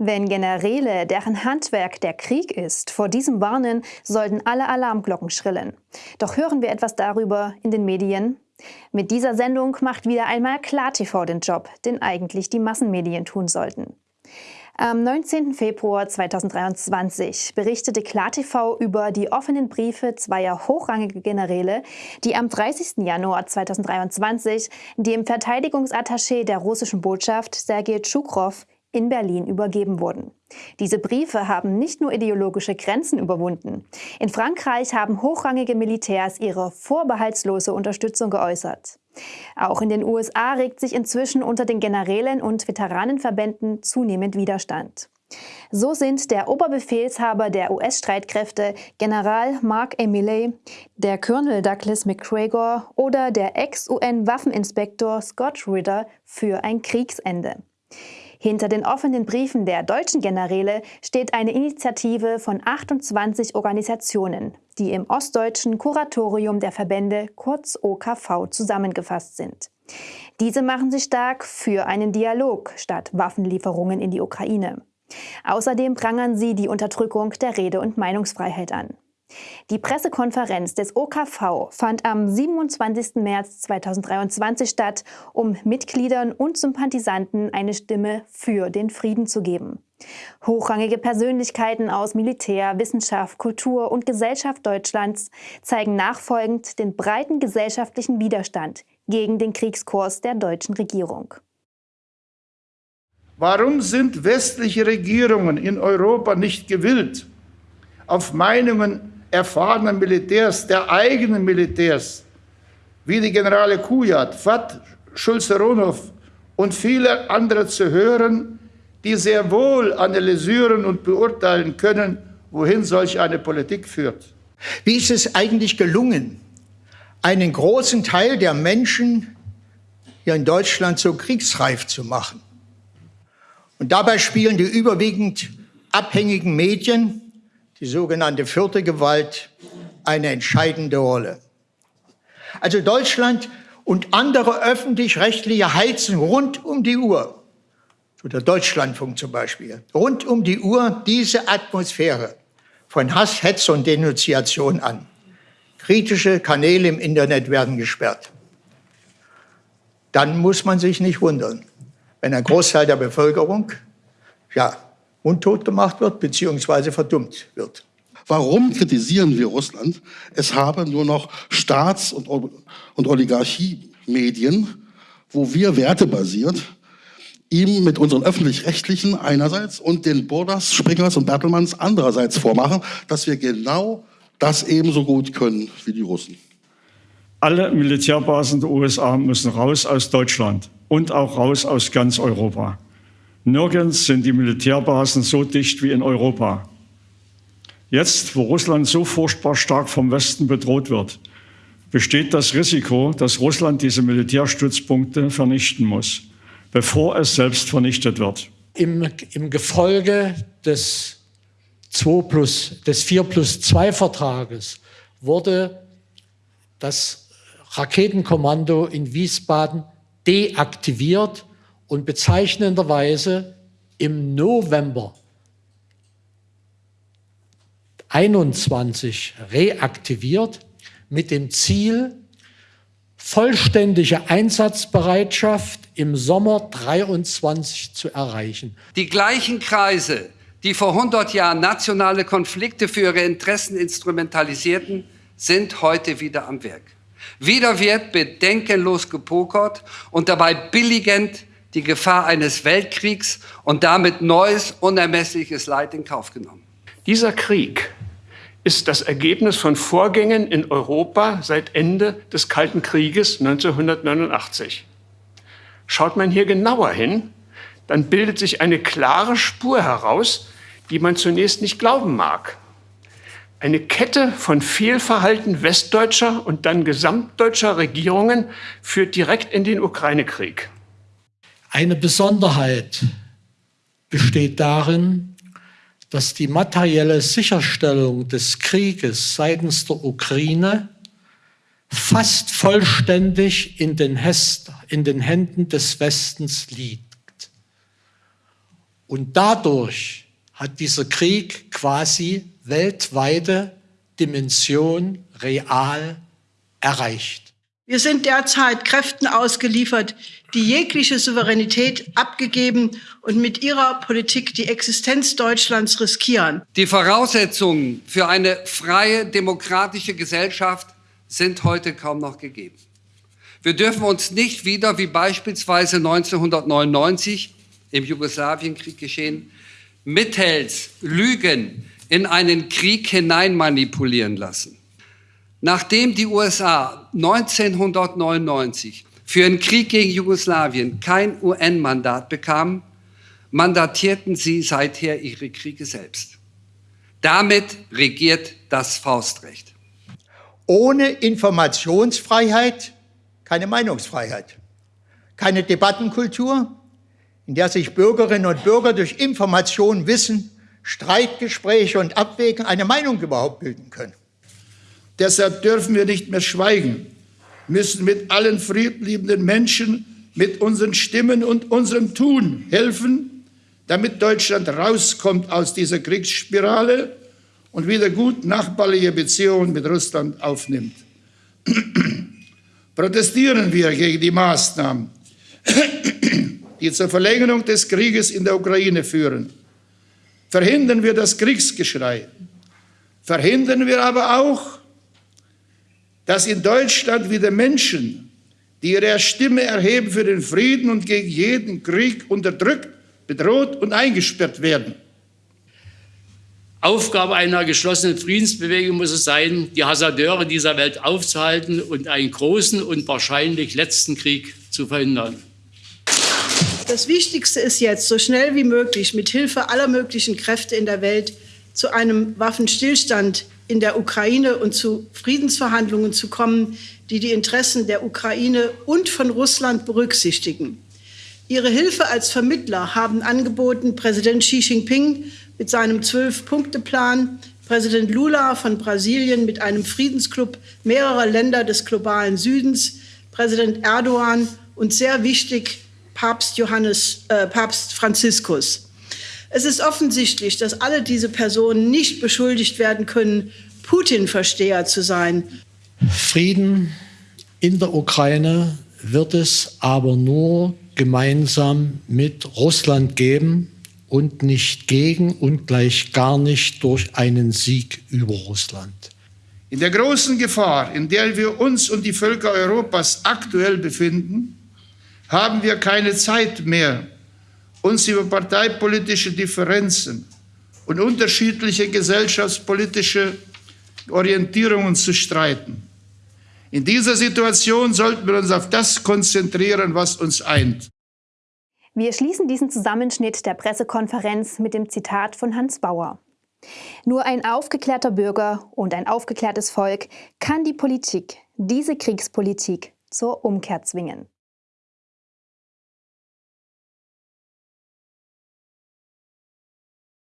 Wenn Generäle, deren Handwerk der Krieg ist, vor diesem warnen, sollten alle Alarmglocken schrillen. Doch hören wir etwas darüber in den Medien? Mit dieser Sendung macht wieder einmal KlarTV den Job, den eigentlich die Massenmedien tun sollten. Am 19. Februar 2023 berichtete KlarTV über die offenen Briefe zweier hochrangiger Generäle, die am 30. Januar 2023 dem Verteidigungsattaché der russischen Botschaft Sergei Tschukrow in Berlin übergeben wurden. Diese Briefe haben nicht nur ideologische Grenzen überwunden. In Frankreich haben hochrangige Militärs ihre vorbehaltslose Unterstützung geäußert. Auch in den USA regt sich inzwischen unter den Generälen und Veteranenverbänden zunehmend Widerstand. So sind der Oberbefehlshaber der US-Streitkräfte General Mark Emiley, der Colonel Douglas McGregor oder der Ex-UN-Waffeninspektor Scott Ritter für ein Kriegsende. Hinter den offenen Briefen der deutschen Generäle steht eine Initiative von 28 Organisationen, die im Ostdeutschen Kuratorium der Verbände kurz OKV zusammengefasst sind. Diese machen sich stark für einen Dialog statt Waffenlieferungen in die Ukraine. Außerdem prangern sie die Unterdrückung der Rede- und Meinungsfreiheit an. Die Pressekonferenz des OKV fand am 27. März 2023 statt, um Mitgliedern und Sympathisanten eine Stimme für den Frieden zu geben. Hochrangige Persönlichkeiten aus Militär, Wissenschaft, Kultur und Gesellschaft Deutschlands zeigen nachfolgend den breiten gesellschaftlichen Widerstand gegen den Kriegskurs der deutschen Regierung. Warum sind westliche Regierungen in Europa nicht gewillt, auf Meinungen erfahrener Militärs, der eigenen Militärs, wie die Generale Kujat, Fat Schulze-Ronow und viele andere zu hören, die sehr wohl analysieren und beurteilen können, wohin solch eine Politik führt. Wie ist es eigentlich gelungen, einen großen Teil der Menschen hier in Deutschland so kriegsreif zu machen? Und dabei spielen die überwiegend abhängigen Medien die sogenannte vierte Gewalt, eine entscheidende Rolle. Also Deutschland und andere öffentlich-rechtliche heizen rund um die Uhr, so der Deutschlandfunk zum Beispiel, rund um die Uhr diese Atmosphäre von Hass, Hetz und Denunziation an. Kritische Kanäle im Internet werden gesperrt. Dann muss man sich nicht wundern, wenn ein Großteil der Bevölkerung ja, untot gemacht wird bzw. verdummt wird. Warum kritisieren wir Russland? Es habe nur noch Staats- und, und Oligarchie-Medien, wo wir wertebasiert ihm mit unseren öffentlich-rechtlichen einerseits und den Borders, Springers und Bertelmanns andererseits vormachen, dass wir genau das ebenso gut können wie die Russen. Alle Militärbasen der USA müssen raus aus Deutschland und auch raus aus ganz Europa. Nirgends sind die Militärbasen so dicht wie in Europa. Jetzt, wo Russland so furchtbar stark vom Westen bedroht wird, besteht das Risiko, dass Russland diese Militärstützpunkte vernichten muss, bevor es selbst vernichtet wird. Im, im Gefolge des, 2 plus, des 4 plus 2 Vertrages wurde das Raketenkommando in Wiesbaden deaktiviert und bezeichnenderweise im November 21 reaktiviert mit dem Ziel, vollständige Einsatzbereitschaft im Sommer 23 zu erreichen. Die gleichen Kreise, die vor 100 Jahren nationale Konflikte für ihre Interessen instrumentalisierten, sind heute wieder am Werk. Wieder wird bedenkenlos gepokert und dabei billigend die Gefahr eines Weltkriegs und damit neues, unermessliches Leid in Kauf genommen. Dieser Krieg ist das Ergebnis von Vorgängen in Europa seit Ende des Kalten Krieges 1989. Schaut man hier genauer hin, dann bildet sich eine klare Spur heraus, die man zunächst nicht glauben mag. Eine Kette von Fehlverhalten westdeutscher und dann gesamtdeutscher Regierungen führt direkt in den Ukraine-Krieg. Eine Besonderheit besteht darin, dass die materielle Sicherstellung des Krieges seitens der Ukraine fast vollständig in den, in den Händen des Westens liegt. Und dadurch hat dieser Krieg quasi weltweite Dimension real erreicht. Wir sind derzeit Kräften ausgeliefert, die jegliche Souveränität abgegeben und mit ihrer Politik die Existenz Deutschlands riskieren. Die Voraussetzungen für eine freie, demokratische Gesellschaft sind heute kaum noch gegeben. Wir dürfen uns nicht wieder wie beispielsweise 1999 im Jugoslawienkrieg geschehen, mittels Lügen in einen Krieg hinein manipulieren lassen. Nachdem die USA 1999 für den Krieg gegen Jugoslawien kein UN-Mandat bekamen, mandatierten sie seither ihre Kriege selbst. Damit regiert das Faustrecht. Ohne Informationsfreiheit keine Meinungsfreiheit, keine Debattenkultur, in der sich Bürgerinnen und Bürger durch Information, Wissen, Streitgespräche und Abwägen eine Meinung überhaupt bilden können. Deshalb dürfen wir nicht mehr schweigen, müssen mit allen friedliebenden Menschen, mit unseren Stimmen und unserem Tun helfen, damit Deutschland rauskommt aus dieser Kriegsspirale und wieder gut nachbarliche Beziehungen mit Russland aufnimmt. Protestieren wir gegen die Maßnahmen, die zur Verlängerung des Krieges in der Ukraine führen. Verhindern wir das Kriegsgeschrei. Verhindern wir aber auch dass in Deutschland wieder Menschen, die ihre Stimme erheben für den Frieden und gegen jeden Krieg, unterdrückt, bedroht und eingesperrt werden. Aufgabe einer geschlossenen Friedensbewegung muss es sein, die Hasardeure dieser Welt aufzuhalten und einen großen und wahrscheinlich letzten Krieg zu verhindern. Das Wichtigste ist jetzt, so schnell wie möglich mit Hilfe aller möglichen Kräfte in der Welt zu einem Waffenstillstand in der Ukraine und zu Friedensverhandlungen zu kommen, die die Interessen der Ukraine und von Russland berücksichtigen. Ihre Hilfe als Vermittler haben angeboten Präsident Xi Jinping mit seinem Zwölf-Punkte-Plan, Präsident Lula von Brasilien mit einem Friedensclub mehrerer Länder des globalen Südens, Präsident Erdogan und sehr wichtig Papst, Johannes, äh, Papst Franziskus. Es ist offensichtlich, dass alle diese Personen nicht beschuldigt werden können, Putin-Versteher zu sein. Frieden in der Ukraine wird es aber nur gemeinsam mit Russland geben und nicht gegen und gleich gar nicht durch einen Sieg über Russland. In der großen Gefahr, in der wir uns und die Völker Europas aktuell befinden, haben wir keine Zeit mehr, uns über parteipolitische Differenzen und unterschiedliche gesellschaftspolitische Orientierungen zu streiten. In dieser Situation sollten wir uns auf das konzentrieren, was uns eint. Wir schließen diesen Zusammenschnitt der Pressekonferenz mit dem Zitat von Hans Bauer. Nur ein aufgeklärter Bürger und ein aufgeklärtes Volk kann die Politik, diese Kriegspolitik, zur Umkehr zwingen.